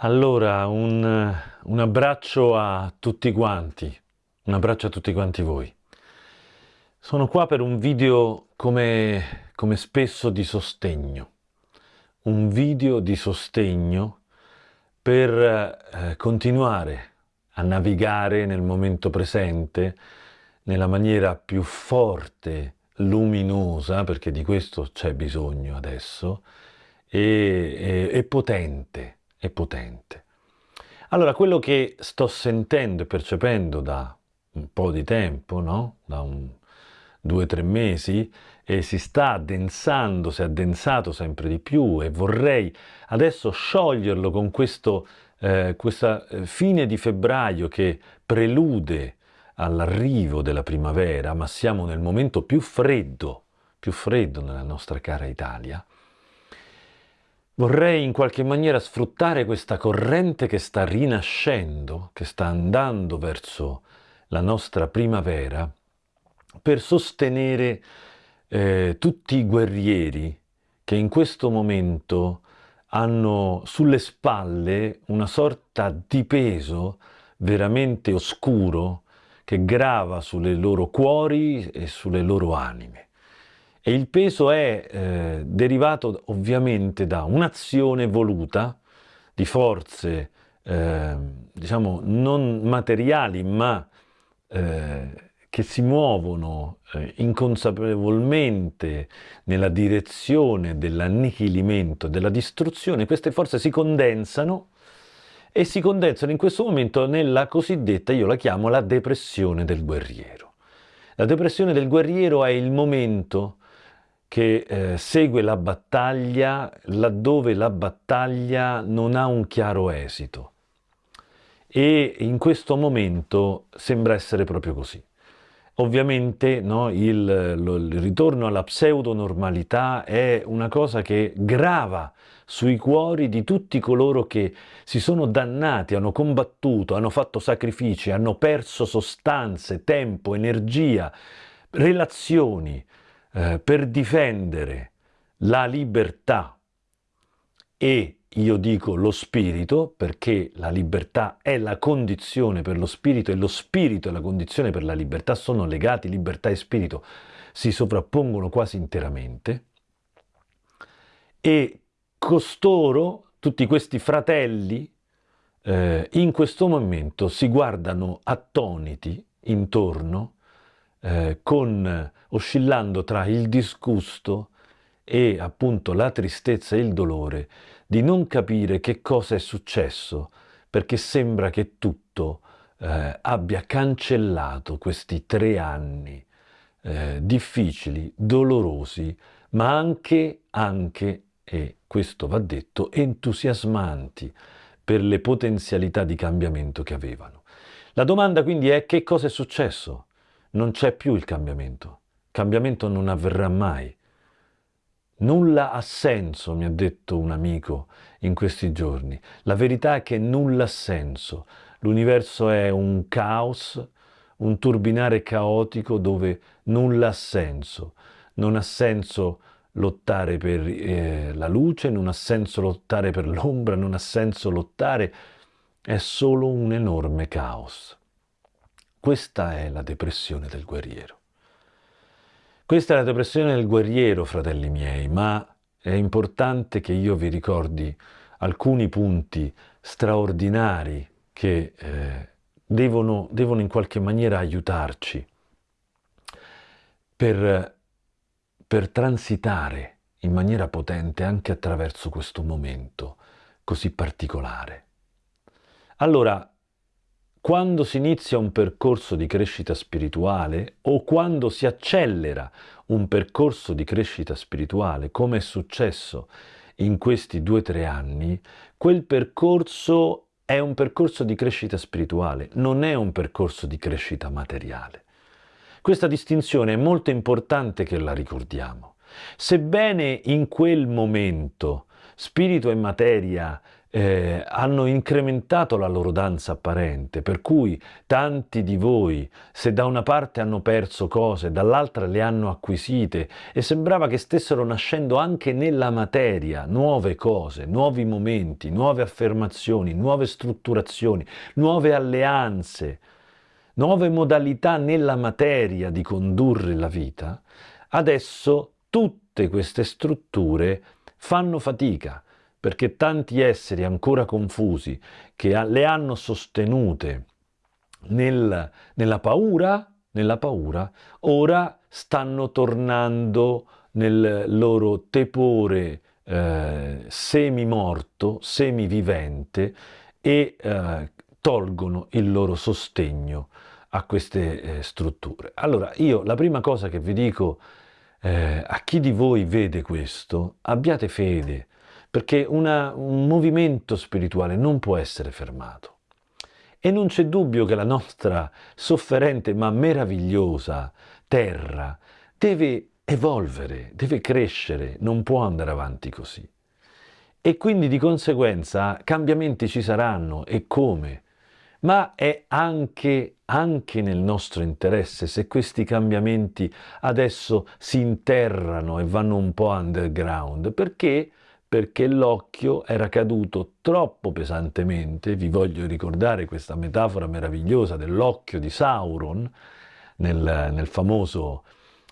Allora, un, un, abbraccio a tutti quanti, un abbraccio a tutti quanti voi. Sono qua per un video come, come spesso di sostegno, un video di sostegno per eh, continuare a navigare nel momento presente nella maniera più forte, luminosa, perché di questo c'è bisogno adesso, e, e, e potente è potente. Allora, quello che sto sentendo e percependo da un po' di tempo, no? da un, due o tre mesi, e si sta addensando, si è addensato sempre di più e vorrei adesso scioglierlo con questo, eh, questa eh, fine di febbraio che prelude all'arrivo della primavera, ma siamo nel momento più freddo, più freddo nella nostra cara Italia, Vorrei in qualche maniera sfruttare questa corrente che sta rinascendo, che sta andando verso la nostra primavera, per sostenere eh, tutti i guerrieri che in questo momento hanno sulle spalle una sorta di peso veramente oscuro che grava sulle loro cuori e sulle loro anime. E il peso è eh, derivato ovviamente da un'azione voluta di forze, eh, diciamo, non materiali, ma eh, che si muovono eh, inconsapevolmente nella direzione dell'annichilimento, della distruzione. Queste forze si condensano e si condensano in questo momento nella cosiddetta, io la chiamo la depressione del guerriero. La depressione del guerriero è il momento che eh, segue la battaglia laddove la battaglia non ha un chiaro esito. E in questo momento sembra essere proprio così. Ovviamente no, il, lo, il, ritorno alla pseudo-normalità è una cosa che grava sui cuori di tutti coloro che si sono dannati, hanno combattuto, hanno fatto sacrifici, hanno perso sostanze, tempo, energia, relazioni, eh, per difendere la libertà e io dico lo spirito perché la libertà è la condizione per lo spirito e lo spirito e la condizione per la libertà sono legati, libertà e spirito si sovrappongono quasi interamente. E costoro, tutti questi fratelli, eh, in questo momento si guardano attoniti intorno eh, con, oscillando tra il disgusto e appunto la tristezza e il dolore di non capire che cosa è successo, perché sembra che tutto eh, abbia cancellato questi tre anni eh, difficili, dolorosi, ma anche, anche, e questo va detto, entusiasmanti per le potenzialità di cambiamento che avevano. La domanda quindi è che cosa è successo? Non c'è più il cambiamento. Il cambiamento non avverrà mai. Nulla ha senso, mi ha detto un amico in questi giorni. La verità è che nulla ha senso. L'universo è un caos, un turbinare caotico dove nulla ha senso. Non ha senso lottare per eh, la luce, non ha senso lottare per l'ombra, non ha senso lottare, è solo un enorme caos. Questa è la depressione del guerriero. Questa è la depressione del guerriero, fratelli miei, ma è importante che io vi ricordi alcuni punti straordinari che eh, devono, devono in qualche maniera aiutarci per, per transitare in maniera potente anche attraverso questo momento così particolare. Allora, quando si inizia un percorso di crescita spirituale o quando si accelera un percorso di crescita spirituale, come è successo in questi due o tre anni, quel percorso è un percorso di crescita spirituale, non è un percorso di crescita materiale. Questa distinzione è molto importante che la ricordiamo. Sebbene in quel momento spirito e materia eh, hanno incrementato la loro danza apparente, per cui tanti di voi, se da una parte hanno perso cose, dall'altra le hanno acquisite e sembrava che stessero nascendo anche nella materia nuove cose, nuovi momenti, nuove affermazioni, nuove strutturazioni, nuove alleanze, nuove modalità nella materia di condurre la vita, adesso tutte queste strutture fanno fatica perché tanti esseri ancora confusi che le hanno sostenute nel, nella paura, nella paura, ora stanno tornando nel loro tepore eh, semi-morto, semi-vivente e eh, tolgono il loro sostegno a queste eh, strutture. Allora, io la prima cosa che vi dico eh, a chi di voi vede questo, abbiate fede, perché una, un movimento spirituale non può essere fermato. E non c'è dubbio che la nostra sofferente ma meravigliosa terra deve evolvere, deve crescere, non può andare avanti così. E quindi di conseguenza cambiamenti ci saranno e come? Ma è anche, anche nel nostro interesse se questi cambiamenti adesso si interrano e vanno un po' underground, perché perché l'occhio era caduto troppo pesantemente, vi voglio ricordare questa metafora meravigliosa dell'occhio di Sauron nel, nel famoso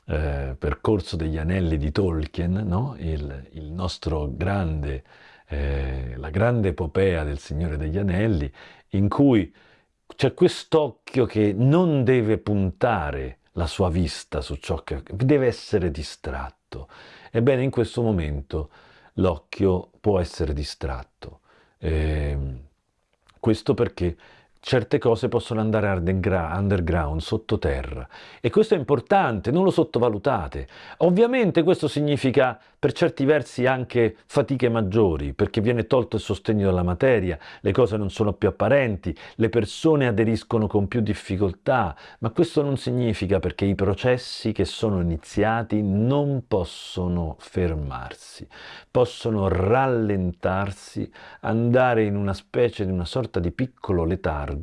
eh, percorso degli anelli di Tolkien, no? il, il, nostro grande, eh, la grande epopea del Signore degli Anelli, in cui c'è quest'occhio che non deve puntare la sua vista su ciò che deve essere distratto. Ebbene, in questo momento l'occhio può essere distratto. Eh, questo perché certe cose possono andare underground, sottoterra. E questo è importante, non lo sottovalutate. Ovviamente questo significa per certi versi anche fatiche maggiori, perché viene tolto il sostegno della materia, le cose non sono più apparenti, le persone aderiscono con più difficoltà, ma questo non significa perché i processi che sono iniziati non possono fermarsi, possono rallentarsi, andare in una specie di una sorta di piccolo letargo,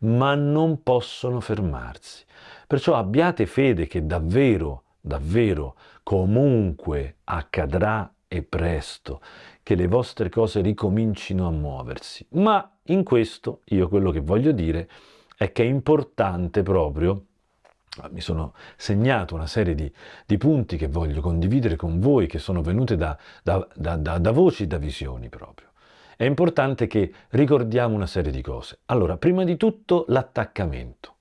ma non possono fermarsi. Perciò abbiate fede che davvero, davvero comunque accadrà e presto che le vostre cose ricomincino a muoversi. Ma in questo io quello che voglio dire è che è importante proprio mi sono segnato una serie di, di, punti che voglio condividere con voi, che sono venute da, da, da, da voci, da visioni proprio. È importante che ricordiamo una serie di cose. Allora, prima di tutto l'attaccamento.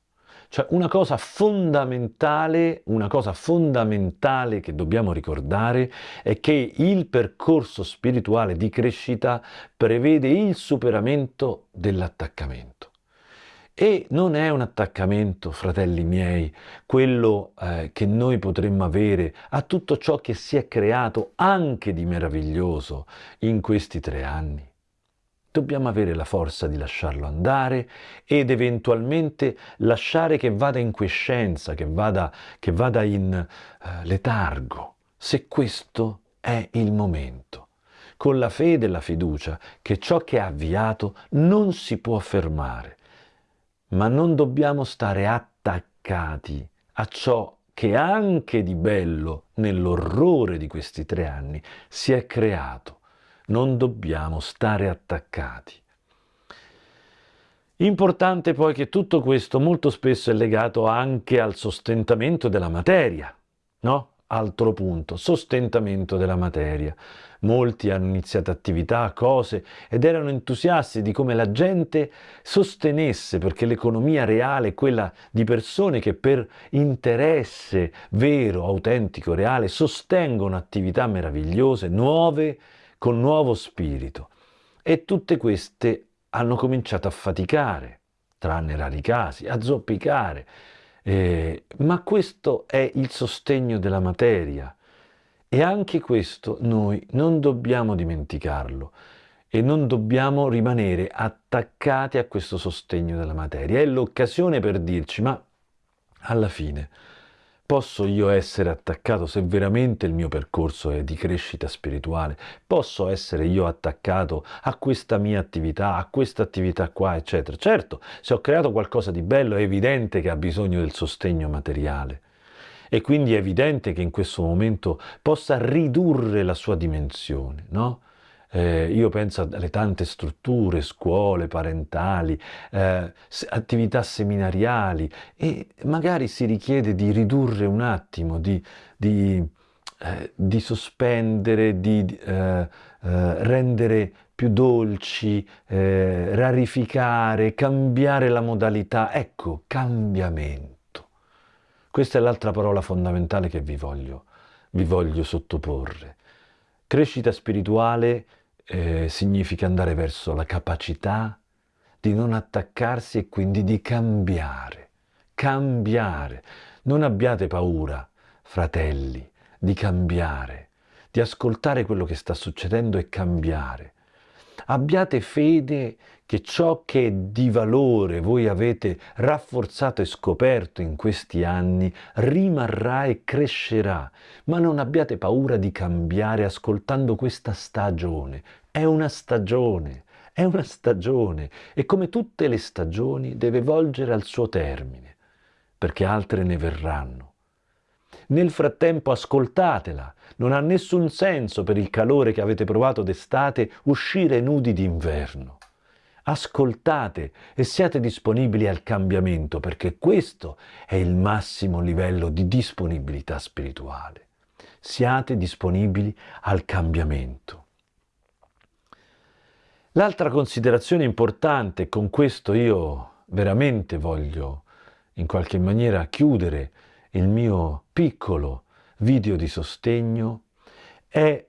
Cioè una cosa fondamentale, una cosa fondamentale che dobbiamo ricordare è che il percorso spirituale di crescita prevede il superamento dell'attaccamento. E non è un attaccamento, fratelli miei, quello eh, che noi potremmo avere a tutto ciò che si è creato anche di meraviglioso in questi tre anni dobbiamo avere la forza di lasciarlo andare ed eventualmente lasciare che vada in quiescenza, che vada, che vada in uh, letargo, se questo è il momento. Con la fede e la fiducia che ciò che ha avviato non si può fermare, ma non dobbiamo stare attaccati a ciò che anche di bello nell'orrore di questi tre anni si è creato non dobbiamo stare attaccati. Importante poi che tutto questo molto spesso è legato anche al sostentamento della materia, no? Altro punto, sostentamento della materia. Molti hanno iniziato attività, cose ed erano entusiasti di come la gente sostenesse, perché l'economia reale è quella di persone che per interesse vero, autentico, reale, sostengono attività meravigliose, nuove, con nuovo spirito. E tutte queste hanno cominciato a faticare, tranne rari casi, a zoppicare. Eh, ma questo è il sostegno della materia. E anche questo noi non dobbiamo dimenticarlo e non dobbiamo rimanere attaccati a questo sostegno della materia. È l'occasione per dirci, ma alla fine Posso io essere attaccato se veramente il mio percorso è di crescita spirituale? Posso essere io attaccato a questa mia attività, a questa attività qua, eccetera? Certo, se ho creato qualcosa di bello è evidente che ha bisogno del sostegno materiale e quindi è evidente che in questo momento possa ridurre la sua dimensione, no? Eh, io penso alle tante strutture, scuole parentali, eh, attività seminariali e magari si richiede di ridurre un attimo, di, di, eh, di sospendere, di eh, eh, rendere più dolci, eh, rarificare, cambiare la modalità. Ecco, cambiamento. Questa è l'altra parola fondamentale che vi voglio, vi voglio sottoporre. Crescita spirituale eh, significa andare verso la capacità di non attaccarsi e quindi di cambiare. Cambiare. Non abbiate paura, fratelli, di cambiare, di ascoltare quello che sta succedendo e cambiare. Abbiate fede che ciò che di valore voi avete rafforzato e scoperto in questi anni rimarrà e crescerà, ma non abbiate paura di cambiare ascoltando questa stagione. È una stagione, è una stagione e come tutte le stagioni deve volgere al suo termine, perché altre ne verranno. Nel frattempo ascoltatela, non ha nessun senso per il calore che avete provato d'estate uscire nudi d'inverno ascoltate e siate disponibili al cambiamento perché questo è il massimo livello di disponibilità spirituale. Siate disponibili al cambiamento. L'altra considerazione importante, con questo io veramente voglio in qualche maniera chiudere il mio piccolo video di sostegno, è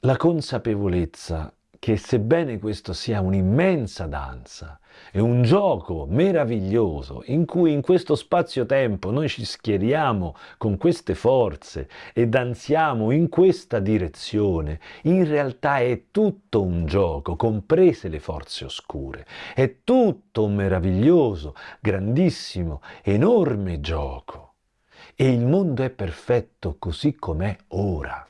la consapevolezza che sebbene questo sia un'immensa danza, è un gioco meraviglioso in cui in questo spazio-tempo noi ci schieriamo con queste forze e danziamo in questa direzione, in realtà è tutto un gioco, comprese le forze oscure, è tutto un meraviglioso, grandissimo, enorme gioco. E il mondo è perfetto così com'è ora.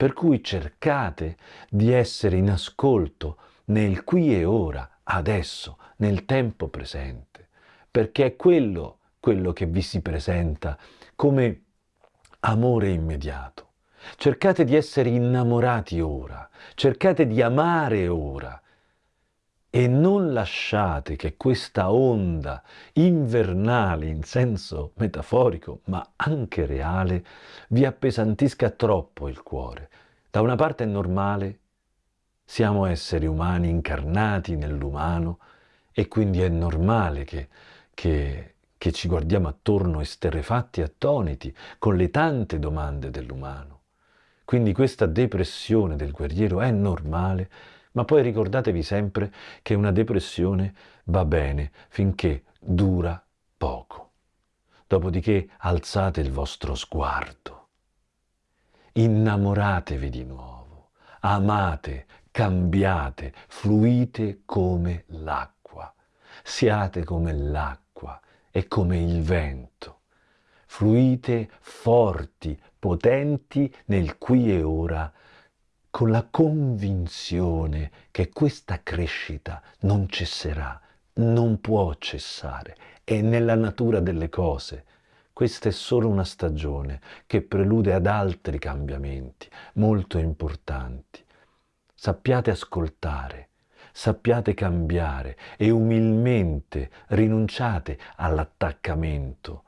Per cui cercate di essere in ascolto nel qui e ora, adesso, nel tempo presente, perché è quello, quello che vi si presenta come amore immediato. Cercate di essere innamorati ora, cercate di amare ora, e non lasciate che questa onda invernale in senso metaforico ma anche reale vi appesantisca troppo il cuore. Da una parte è normale, siamo esseri umani incarnati nell'umano e quindi è normale che, che, che ci guardiamo attorno esterrefatti attoniti con le tante domande dell'umano. Quindi questa depressione del guerriero è normale ma poi ricordatevi sempre che una depressione va bene finché dura poco. Dopodiché alzate il vostro sguardo, innamoratevi di nuovo, amate, cambiate, fluite come l'acqua, siate come l'acqua e come il vento, fluite forti, potenti nel qui e ora con la convinzione che questa crescita non cesserà, non può cessare, è nella natura delle cose. Questa è solo una stagione che prelude ad altri cambiamenti molto importanti. Sappiate ascoltare, sappiate cambiare e umilmente rinunciate all'attaccamento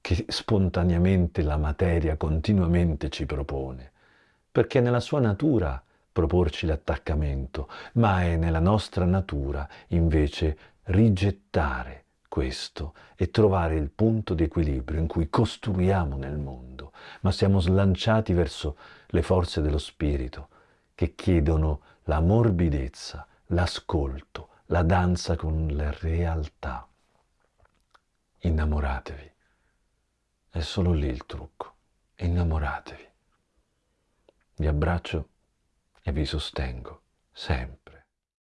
che spontaneamente la materia continuamente ci propone perché è nella sua natura proporci l'attaccamento, ma è nella nostra natura invece rigettare questo e trovare il punto di equilibrio in cui costruiamo nel mondo, ma siamo slanciati verso le forze dello spirito che chiedono la morbidezza, l'ascolto, la danza con la realtà. Innamoratevi. È solo lì il trucco. Innamoratevi. Vi abbraccio e vi sostengo sempre.